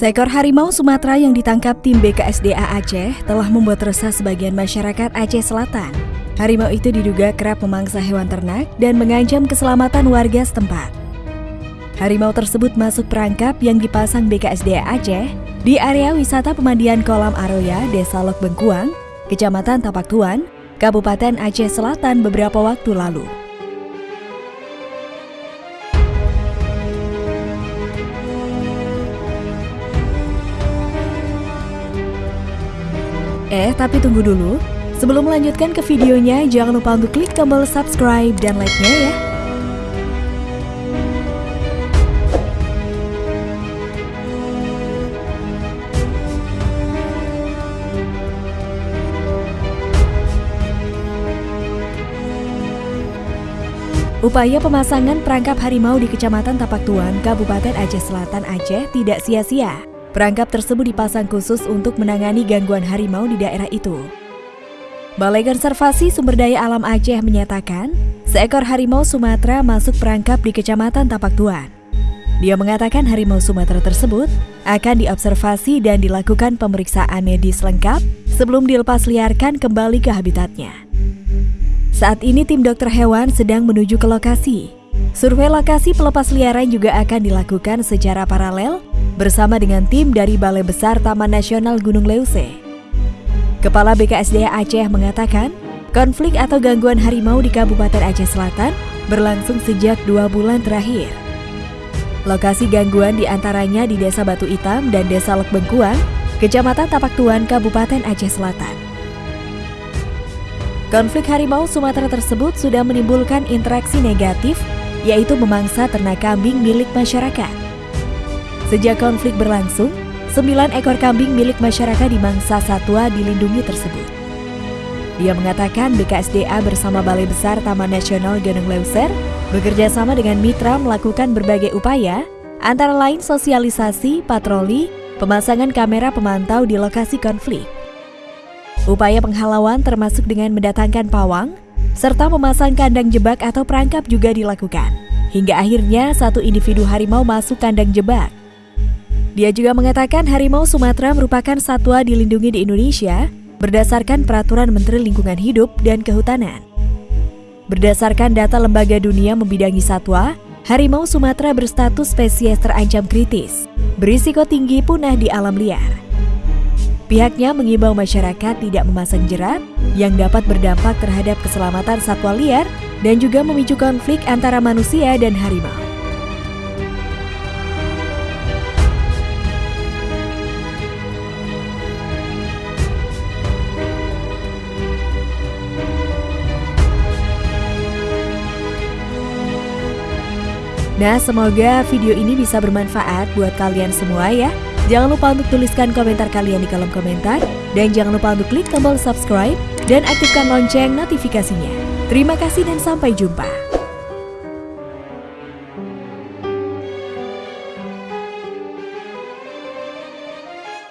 Seekor harimau Sumatera yang ditangkap tim BKSDA Aceh telah membuat resah sebagian masyarakat Aceh Selatan. Harimau itu diduga kerap memangsa hewan ternak dan mengancam keselamatan warga setempat. Harimau tersebut masuk perangkap yang dipasang BKSDA Aceh di area wisata pemandian kolam Aroya, Desa Lok Bengkuang, Kecamatan Tapak Tuan, Kabupaten Aceh Selatan beberapa waktu lalu. Eh, tapi tunggu dulu. Sebelum melanjutkan ke videonya, jangan lupa untuk klik tombol subscribe dan like-nya ya. Upaya pemasangan perangkap harimau di Kecamatan Tapak Tuan, Kabupaten Aceh Selatan, Aceh tidak sia-sia. Perangkap tersebut dipasang khusus untuk menangani gangguan harimau di daerah itu. Balai Konservasi Sumber Daya Alam Aceh menyatakan, seekor harimau Sumatera masuk perangkap di Kecamatan Tapak Tuan. Dia mengatakan harimau Sumatera tersebut akan diobservasi dan dilakukan pemeriksaan medis lengkap sebelum dilepas liarkan kembali ke habitatnya. Saat ini tim dokter hewan sedang menuju ke lokasi. Survei lokasi pelepas liaran juga akan dilakukan secara paralel bersama dengan tim dari Balai Besar Taman Nasional Gunung Leuse. Kepala BKSDA Aceh mengatakan, konflik atau gangguan harimau di Kabupaten Aceh Selatan berlangsung sejak dua bulan terakhir. Lokasi gangguan di antaranya di Desa Batu Hitam dan Desa Lek Bengkuang, Kecamatan Tapak Tuan, Kabupaten Aceh Selatan. Konflik harimau Sumatera tersebut sudah menimbulkan interaksi negatif, yaitu memangsa ternak kambing milik masyarakat. Sejak konflik berlangsung, sembilan ekor kambing milik masyarakat dimangsa satwa dilindungi tersebut. Dia mengatakan BKSDA bersama Balai Besar Taman Nasional Gunung Leuser bekerja sama dengan mitra melakukan berbagai upaya, antara lain sosialisasi, patroli, pemasangan kamera pemantau di lokasi konflik. Upaya penghalauan termasuk dengan mendatangkan pawang, serta memasang kandang jebak atau perangkap juga dilakukan. Hingga akhirnya satu individu harimau masuk kandang jebak. Dia juga mengatakan harimau Sumatera merupakan satwa dilindungi di Indonesia berdasarkan peraturan Menteri Lingkungan Hidup dan Kehutanan. Berdasarkan data lembaga dunia membidangi satwa, harimau Sumatera berstatus spesies terancam kritis, berisiko tinggi punah di alam liar. Pihaknya mengimbau masyarakat tidak memasang jerat yang dapat berdampak terhadap keselamatan satwa liar dan juga memicu konflik antara manusia dan harimau. Nah, semoga video ini bisa bermanfaat buat kalian semua ya. Jangan lupa untuk tuliskan komentar kalian di kolom komentar dan jangan lupa untuk klik tombol subscribe dan aktifkan lonceng notifikasinya. Terima kasih dan sampai jumpa.